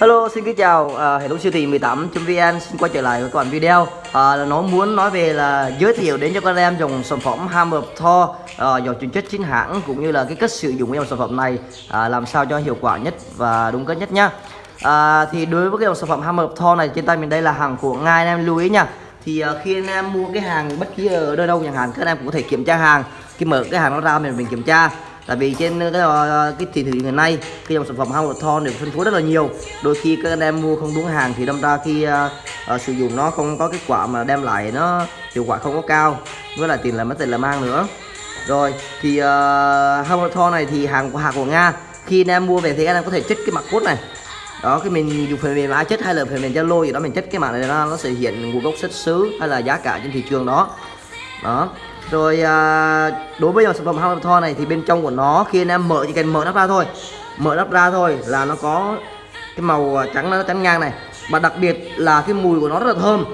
Hello, xin kính chào uh, hệ thống siêu thị 18.vn xin quay trở lại với các bạn video. Uh, nó muốn nói về là giới thiệu đến cho các em dòng sản phẩm Hammer Thor à, uh, dòng chuyển chất chính hãng cũng như là cái cách sử dụng dòng sản phẩm này uh, làm sao cho hiệu quả nhất và đúng cách nhất nhá. Uh, thì đối với cái dòng sản phẩm Hammer Thor này trên tay mình đây là hàng của Nga anh em lưu ý nha thì uh, khi anh em mua cái hàng bất kỳ ở nơi đâu chẳng hạn các em cũng có thể kiểm tra hàng. Khi mở cái hàng nó ra mình mình kiểm tra tại vì trên cái ờ, cái thị trường hiện nay cái dòng sản phẩm Howard Thorn được phân phối rất là nhiều đôi khi các anh em mua không đúng hàng thì đâm ra khi uh, uh, sử dụng nó không có kết quả mà đem lại nó hiệu quả không có cao với lại tiền là mất tiền là mang nữa. Rồi thì uh, Howard này thì hàng của hàng của Nga khi anh em mua về thì anh em có thể trích cái mặt cốt này. Đó cái mình dùng phần mềm ai chất hay là phần mềm Zalo gì đó mình chất cái mạng này nó nó sẽ hiện nguồn gốc xuất xứ hay là giá cả trên thị trường đó. Đó rồi à, đối với dòng sản phẩm Hammer Thor này thì bên trong của nó khi anh em mở chỉ cần mở nắp ra thôi. Mở nắp ra thôi là nó có cái màu à, trắng nó trắng ngang này. Và đặc biệt là cái mùi của nó rất là thơm.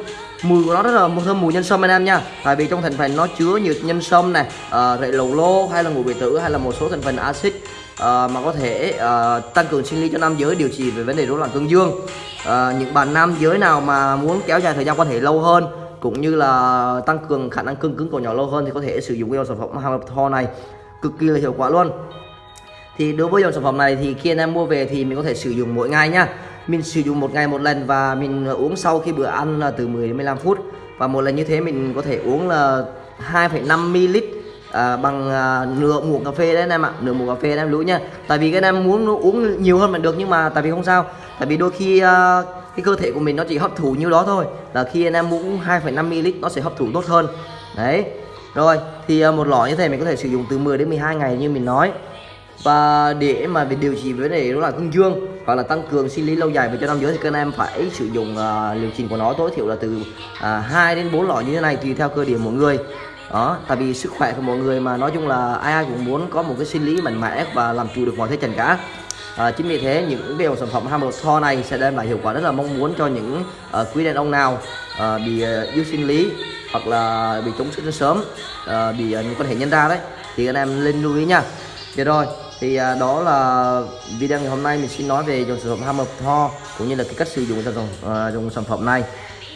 Mùi của nó rất là thơm mùi nhân sâm anh em nha. Tại vì trong thành phần nó chứa nhiều nhân sâm này à, rễ lầu lô hay là ngũ vị tử hay là một số thành phần axit à, mà có thể à, tăng cường sinh lý cho nam giới điều trị về vấn đề rối loạn cương dương. À, những bạn nam giới nào mà muốn kéo dài thời gian quan hệ lâu hơn cũng như là tăng cường khả năng cương cứng của nhỏ lâu hơn thì có thể sử dụng cái dòng sản phẩm hàng Thor này. Cực kỳ là hiệu quả luôn. Thì đối với dòng sản phẩm này thì khi anh em mua về thì mình có thể sử dụng mỗi ngày nhá mình sử dụng một ngày một lần và mình uống sau khi bữa ăn là từ 10 đến 15 phút. Và một lần như thế mình có thể uống là 2,5 ml à, bằng à, nửa muỗng cà phê đấy anh em ạ. Nửa muỗng cà phê anh em lưu nha. Tại vì cái anh em muốn uống nhiều hơn mình được nhưng mà tại vì không sao. Tại vì đôi khi à, cái cơ thể của mình nó chỉ hấp thụ như đó thôi. Là khi anh em uống 2,5 ml nó sẽ hấp thụ tốt hơn. Đấy. Rồi thì à, một lọ như thế mình có thể sử dụng từ 10 đến 12 ngày như mình nói. Và để mà về điều trị vấn đề đó là cương dương hoặc là tăng cường sinh lý lâu dài về cho nam giới thì các anh em phải sử dụng à, uh, liệu trình của nó tối thiểu là từ à, uh, 2 đến 4 lọ như thế này tùy theo cơ địa mỗi người. Đó tại vì sức khỏe của mọi người mà nói chung là ai ai cũng muốn có một cái sinh lý mạnh mẽ và làm chủ được mọi thế trần cả à, chính vì thế những cái dòng sản phẩm Hammer Thor này sẽ đem lại hiệu quả rất là mong muốn cho những uh, quý đàn ông nào uh, bị uh, yếu sinh lý hoặc là bị chống sinh sớm uh, bị uh, quan hệ nhân ra đấy thì anh em lên lưu ý nha. Được rồi thì uh, đó là video ngày hôm nay mình xin nói về dòng sản phẩm Hammer Thor cũng như là cái cách sử dụng dòng, uh, dòng sản phẩm này.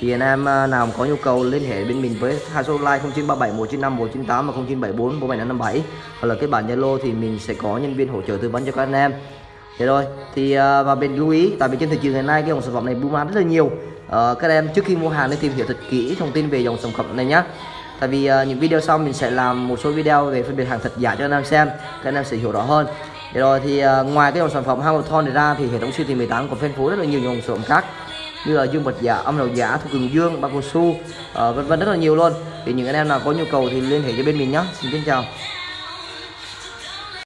Thì anh em nào có nhu cầu liên hệ bên mình với hai số line 0937 195 198 và 0974 4757 hoặc là cái bản Zalo thì mình sẽ có nhân viên hỗ trợ tư vấn cho các anh em. Thế rồi thì ờ, uh, và bên lưu ý tại vì trên thị trường hiện nay cái dòng sản phẩm này buôn bán rất là nhiều uh, các em trước khi mua hàng nên tìm hiểu thật kỹ thông tin về dòng sản phẩm này nhé tại vì uh, những video sau mình sẽ làm một số video về phân biệt hàng thật giả cho anh em xem các anh em sẽ hiểu rõ hơn Thế rồi thì uh, ngoài cái dòng sản phẩm Hamilton này ra thì hệ thống siêu thị 18 còn phân phối rất là nhiều dòng sản phẩm khác như là dương vật giả, âm đầu giả, thuốc cường dương, bao cao su, uh, vân vân rất là nhiều luôn. Thì những anh em nào có nhu cầu thì liên hệ cho bên mình nhé. Xin kính chào.